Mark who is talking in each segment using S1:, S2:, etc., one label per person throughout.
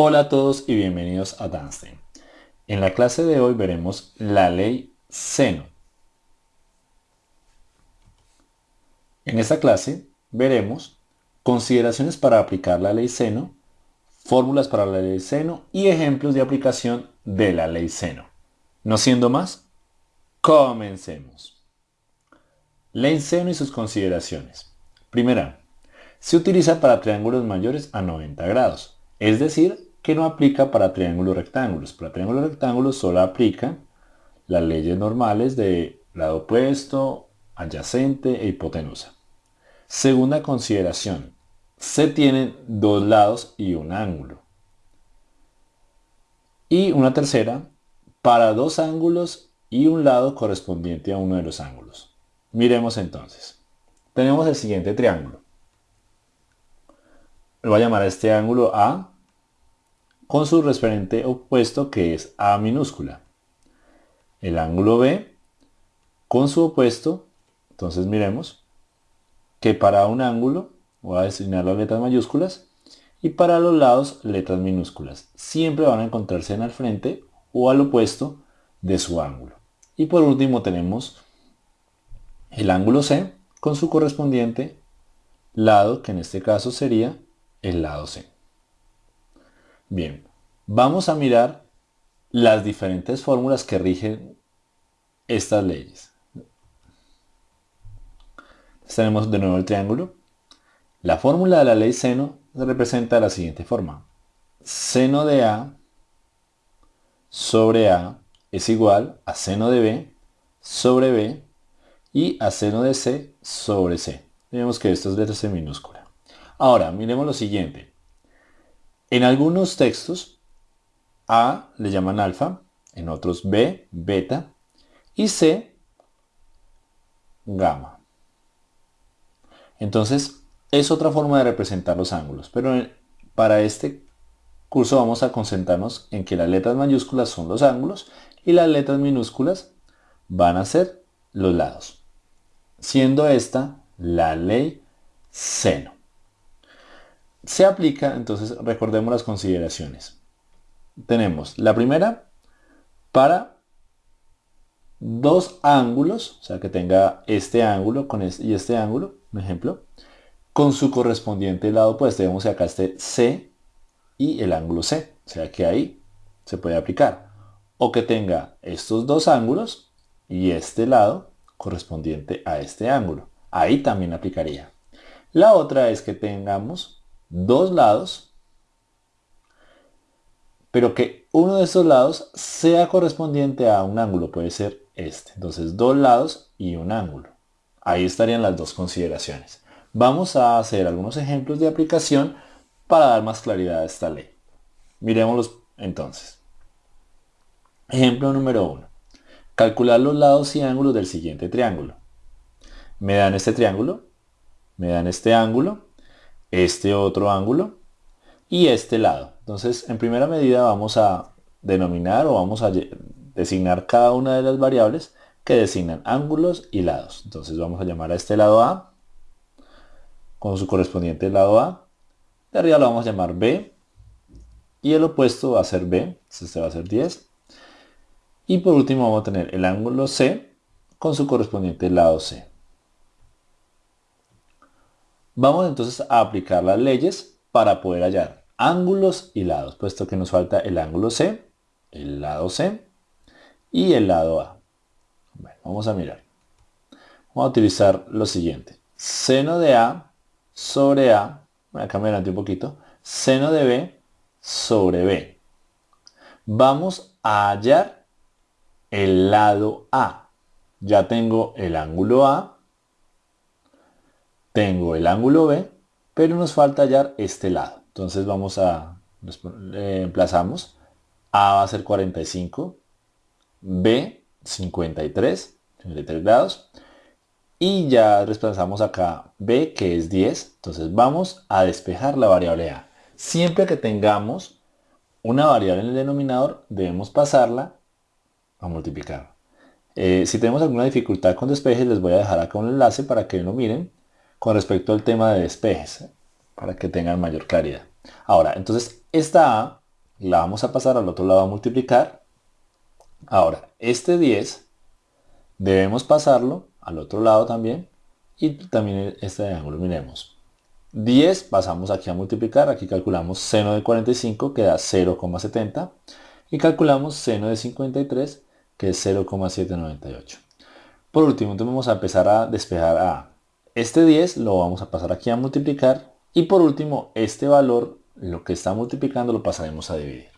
S1: Hola a todos y bienvenidos a Danstein. En la clase de hoy veremos la ley seno. En esta clase veremos consideraciones para aplicar la ley seno, fórmulas para la ley seno y ejemplos de aplicación de la ley seno. No siendo más, comencemos. Ley seno y sus consideraciones. Primera, se utiliza para triángulos mayores a 90 grados, es decir, que no aplica para triángulos rectángulos. Para triángulos rectángulos solo aplica las leyes normales de lado opuesto, adyacente e hipotenusa. Segunda consideración. Se tienen dos lados y un ángulo. Y una tercera, para dos ángulos y un lado correspondiente a uno de los ángulos. Miremos entonces. Tenemos el siguiente triángulo. Lo voy a llamar a este ángulo A con su referente opuesto que es A minúscula. El ángulo B con su opuesto, entonces miremos que para un ángulo voy a designar las letras mayúsculas y para los lados letras minúsculas. Siempre van a encontrarse en el frente o al opuesto de su ángulo. Y por último tenemos el ángulo C con su correspondiente lado, que en este caso sería el lado C. Bien, vamos a mirar las diferentes fórmulas que rigen estas leyes. Tenemos de nuevo el triángulo. La fórmula de la ley seno se representa de la siguiente forma. Seno de A sobre A es igual a seno de B sobre B y a seno de C sobre C. Vemos que esto es letra C minúscula. Ahora, miremos lo siguiente. En algunos textos, A le llaman alfa, en otros B, beta, y C, gamma. Entonces, es otra forma de representar los ángulos, pero para este curso vamos a concentrarnos en que las letras mayúsculas son los ángulos y las letras minúsculas van a ser los lados, siendo esta la ley seno. Se aplica, entonces recordemos las consideraciones. Tenemos la primera para dos ángulos, o sea que tenga este ángulo con este, y este ángulo, un ejemplo, con su correspondiente lado opuesto. Vemos acá este C y el ángulo C, o sea que ahí se puede aplicar. O que tenga estos dos ángulos y este lado correspondiente a este ángulo. Ahí también aplicaría. La otra es que tengamos dos lados, pero que uno de estos lados sea correspondiente a un ángulo, puede ser este. Entonces dos lados y un ángulo. Ahí estarían las dos consideraciones. Vamos a hacer algunos ejemplos de aplicación para dar más claridad a esta ley. Miremoslos entonces. Ejemplo número 1. Calcular los lados y ángulos del siguiente triángulo. Me dan este triángulo, me dan este ángulo este otro ángulo y este lado. Entonces, en primera medida vamos a denominar o vamos a designar cada una de las variables que designan ángulos y lados. Entonces vamos a llamar a este lado A con su correspondiente lado A. De arriba lo vamos a llamar B y el opuesto va a ser B, este va a ser 10. Y por último vamos a tener el ángulo C con su correspondiente lado C. Vamos entonces a aplicar las leyes para poder hallar ángulos y lados, puesto que nos falta el ángulo C, el lado C y el lado A. vamos a mirar. Vamos a utilizar lo siguiente. Seno de A sobre A, voy a cambiar un poquito, seno de B sobre B. Vamos a hallar el lado A. Ya tengo el ángulo A tengo el ángulo B, pero nos falta hallar este lado. Entonces vamos a, emplazamos, A va a ser 45, B 53, 53 grados, y ya desplazamos acá B que es 10, entonces vamos a despejar la variable A. Siempre que tengamos una variable en el denominador, debemos pasarla a multiplicar. Eh, si tenemos alguna dificultad con despejes, les voy a dejar acá un enlace para que lo miren con respecto al tema de despejes, para que tengan mayor claridad. Ahora, entonces esta A la vamos a pasar al otro lado a multiplicar. Ahora, este 10 debemos pasarlo al otro lado también y también este ángulo, miremos. 10 pasamos aquí a multiplicar, aquí calculamos seno de 45 que da 0,70 y calculamos seno de 53 que es 0,798. Por último, entonces vamos a empezar a despejar a este 10, lo vamos a pasar aquí a multiplicar y por último, este valor, lo que está multiplicando, lo pasaremos a dividir,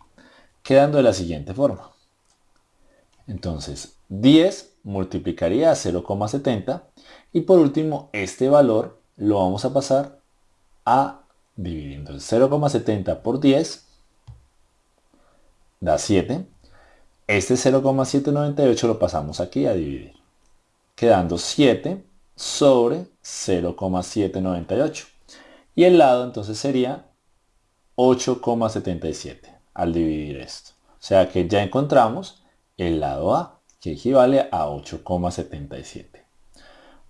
S1: quedando de la siguiente forma. Entonces, 10 multiplicaría a 0,70 y por último, este valor lo vamos a pasar a dividir. Entonces, 0,70 por 10 da 7. Este 0,798 lo pasamos aquí a dividir, quedando 7 sobre 0,798. Y el lado entonces sería 8,77 al dividir esto. O sea que ya encontramos el lado A, que equivale a 8,77.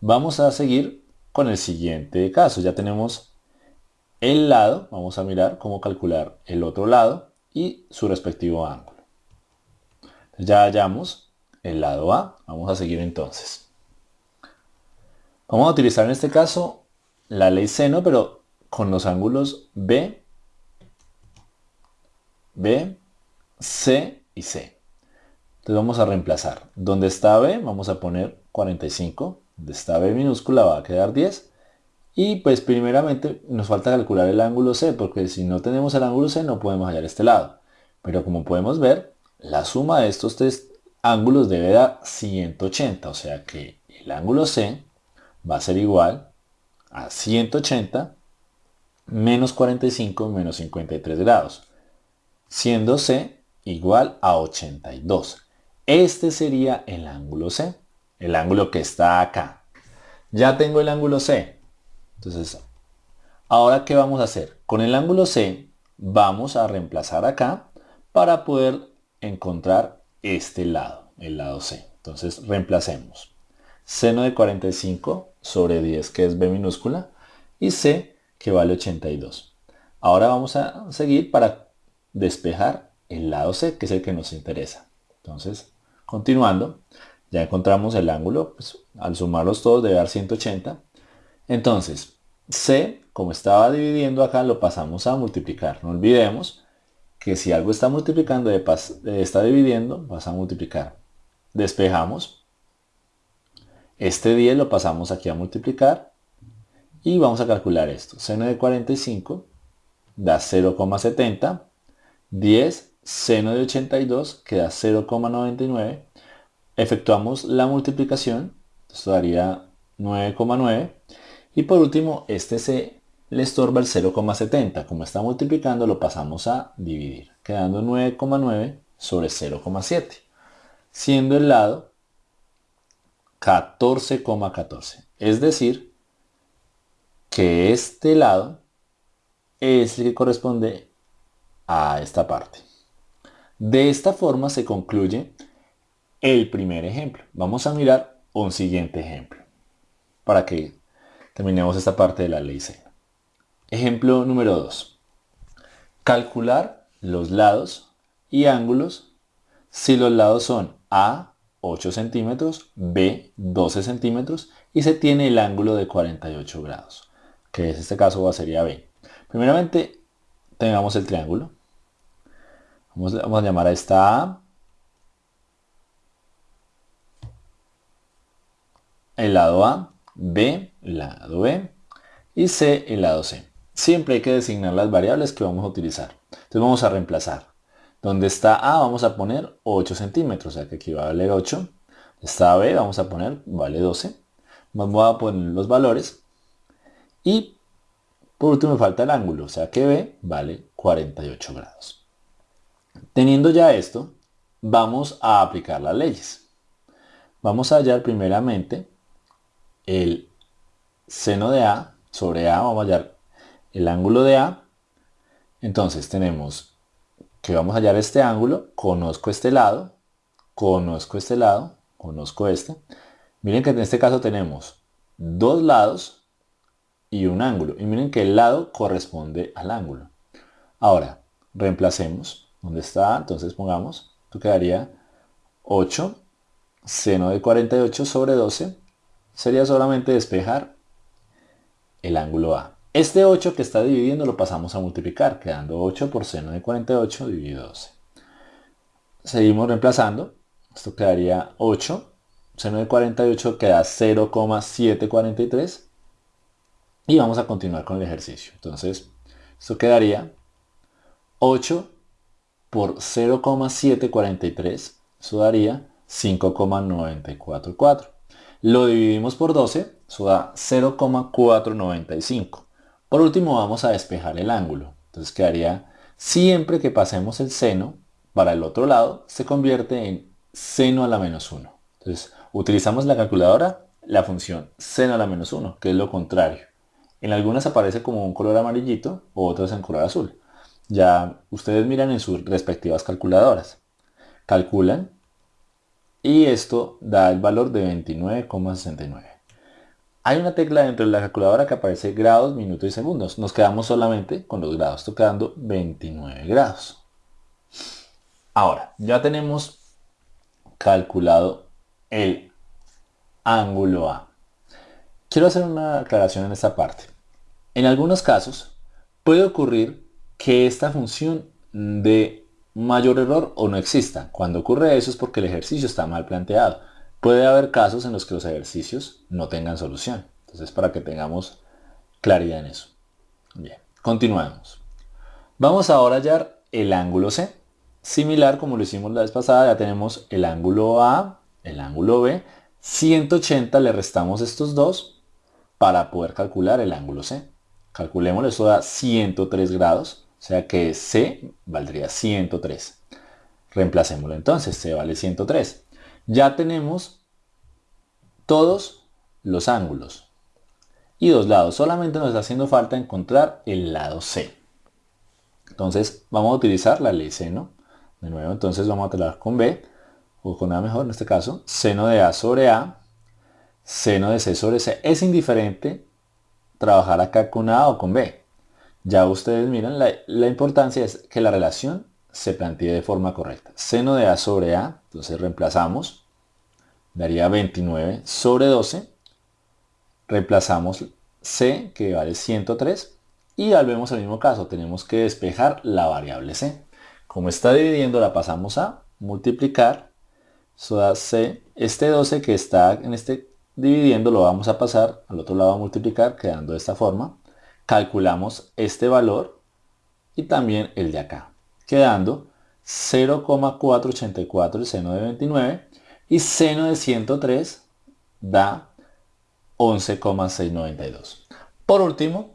S1: Vamos a seguir con el siguiente caso. Ya tenemos el lado, vamos a mirar cómo calcular el otro lado y su respectivo ángulo. Ya hallamos el lado A, vamos a seguir entonces. Vamos a utilizar en este caso la ley seno, pero con los ángulos B, B, C y C. Entonces vamos a reemplazar. Donde está B vamos a poner 45. Donde está B minúscula va a quedar 10. Y pues primeramente nos falta calcular el ángulo C, porque si no tenemos el ángulo C no podemos hallar este lado. Pero como podemos ver, la suma de estos tres ángulos debe dar 180. O sea que el ángulo C va a ser igual a 180 menos 45 menos 53 grados, siendo C igual a 82. Este sería el ángulo C, el ángulo que está acá. Ya tengo el ángulo C. Entonces, ahora ¿qué vamos a hacer? Con el ángulo C vamos a reemplazar acá para poder encontrar este lado, el lado C. Entonces reemplacemos. Seno de 45 sobre 10 que es B minúscula y C que vale 82. Ahora vamos a seguir para despejar el lado C, que es el que nos interesa. Entonces, continuando, ya encontramos el ángulo, pues, al sumarlos todos debe dar 180. Entonces, C, como estaba dividiendo acá, lo pasamos a multiplicar. No olvidemos que si algo está multiplicando, está dividiendo, vas a multiplicar. Despejamos. Este 10 lo pasamos aquí a multiplicar y vamos a calcular esto. Seno de 45 da 0,70. 10 seno de 82 que da 0,99. Efectuamos la multiplicación. Esto daría 9,9. Y por último, este se le estorba el 0,70. Como está multiplicando, lo pasamos a dividir, quedando 9,9 sobre 0,7. Siendo el lado 14,14. Es decir, que este lado es el que corresponde a esta parte. De esta forma se concluye el primer ejemplo. Vamos a mirar un siguiente ejemplo para que terminemos esta parte de la ley C. Ejemplo número 2. Calcular los lados y ángulos si los lados son A 8 centímetros, B 12 centímetros y se tiene el ángulo de 48 grados que en este caso sería B. Primeramente, tengamos el triángulo. Vamos, a llamar a esta A. El lado A, B, lado B y C, el lado C. Siempre hay que designar las variables que vamos a utilizar. Entonces vamos a reemplazar. Donde está A vamos a poner 8 centímetros, o sea que aquí va a valer 8. Está B vamos a poner, vale 12. Vamos a poner los valores y por último me falta el ángulo, o sea que B vale 48 grados. Teniendo ya esto, vamos a aplicar las leyes. Vamos a hallar primeramente el seno de A sobre A, vamos a hallar el ángulo de A. Entonces tenemos que vamos a hallar este ángulo, conozco este lado, conozco este lado, conozco este. Miren que en este caso tenemos dos lados y un ángulo. Y miren que el lado corresponde al ángulo. Ahora, reemplacemos. ¿Dónde está? Entonces pongamos, esto quedaría 8 seno de 48 sobre 12. Sería solamente despejar el ángulo A. Este 8 que está dividiendo lo pasamos a multiplicar, quedando 8 por seno de 48 dividido 12. Seguimos reemplazando. Esto quedaría 8. Seno de 48 queda 0,743. Y vamos a continuar con el ejercicio. Entonces, esto quedaría 8 por 0,743. Eso daría 5,944. Lo dividimos por 12. Eso da 0,495. Por último vamos a despejar el ángulo. Entonces quedaría, siempre que pasemos el seno para el otro lado, se convierte en seno a la menos 1. Entonces utilizamos la calculadora, la función seno a la menos 1, que es lo contrario. En algunas aparece como un color amarillito, o otras en color azul. Ya ustedes miran en sus respectivas calculadoras. Calculan y esto da el valor de 29,69. Hay una tecla dentro de la calculadora que aparece grados, minutos y segundos. Nos quedamos solamente con los grados, tocando 29 grados. Ahora, ya tenemos calculado el ángulo A. Quiero hacer una aclaración en esta parte. En algunos casos puede ocurrir que esta función de mayor error o no exista. Cuando ocurre eso es porque el ejercicio está mal planteado. Puede haber casos en los que los ejercicios no tengan solución. Entonces, para que tengamos claridad en eso. Bien, continuamos. Vamos ahora a hallar el ángulo C. Similar como lo hicimos la vez pasada, ya tenemos el ángulo A, el ángulo B. 180 le restamos estos dos para poder calcular el ángulo C. Calculémoslo, eso da 103 grados, o sea que C valdría 103. Reemplacémoslo entonces, C vale 103 ya tenemos todos los ángulos y dos lados. Solamente nos está haciendo falta encontrar el lado C. Entonces vamos a utilizar la ley seno. De nuevo, entonces vamos a trabajar con B, o con A mejor en este caso. Seno de A sobre A, seno de C sobre C. Es indiferente trabajar acá con A o con B. Ya ustedes miran, la, la importancia es que la relación se plantee de forma correcta. Seno de A sobre A, entonces reemplazamos, daría 29 sobre 12, reemplazamos C, que vale 103, y volvemos al mismo caso, tenemos que despejar la variable C. Como está dividiendo, la pasamos a multiplicar, eso da C, este 12 que está en este dividiendo lo vamos a pasar al otro lado a multiplicar, quedando de esta forma. Calculamos este valor y también el de acá quedando 0,484 el seno de 29 y seno de 103 da 11,692. Por último,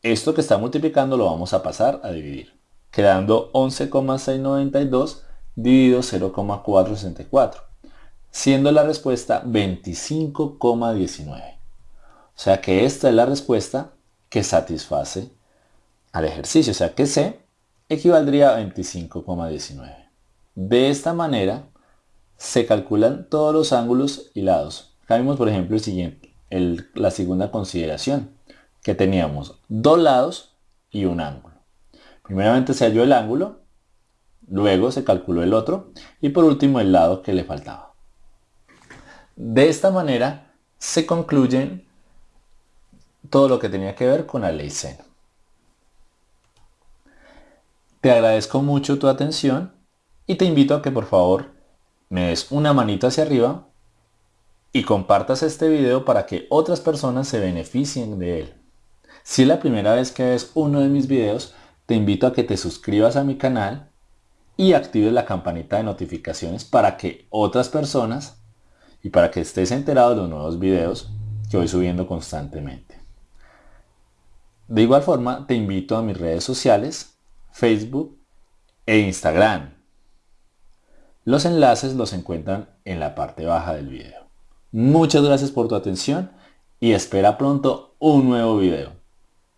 S1: esto que está multiplicando lo vamos a pasar a dividir, quedando 11,692 dividido 0,464, siendo la respuesta 25,19. O sea que esta es la respuesta que satisface al ejercicio, o sea que C equivaldría a 25,19. De esta manera se calculan todos los ángulos y lados. Vimos por ejemplo el siguiente, la segunda consideración, que teníamos dos lados y un ángulo. Primeramente se halló el ángulo, luego se calculó el otro y por último el lado que le faltaba. De esta manera se concluyen todo lo que tenía que ver con la ley seno. Te agradezco mucho tu atención y te invito a que por favor me des una manito hacia arriba y compartas este video para que otras personas se beneficien de él. Si es la primera vez que ves uno de mis videos, te invito a que te suscribas a mi canal y actives la campanita de notificaciones para que otras personas y para que estés enterado de los nuevos videos que voy subiendo constantemente. De igual forma, te invito a mis redes sociales Facebook e Instagram. Los enlaces los encuentran en la parte baja del video. Muchas gracias por tu atención y espera pronto un nuevo video.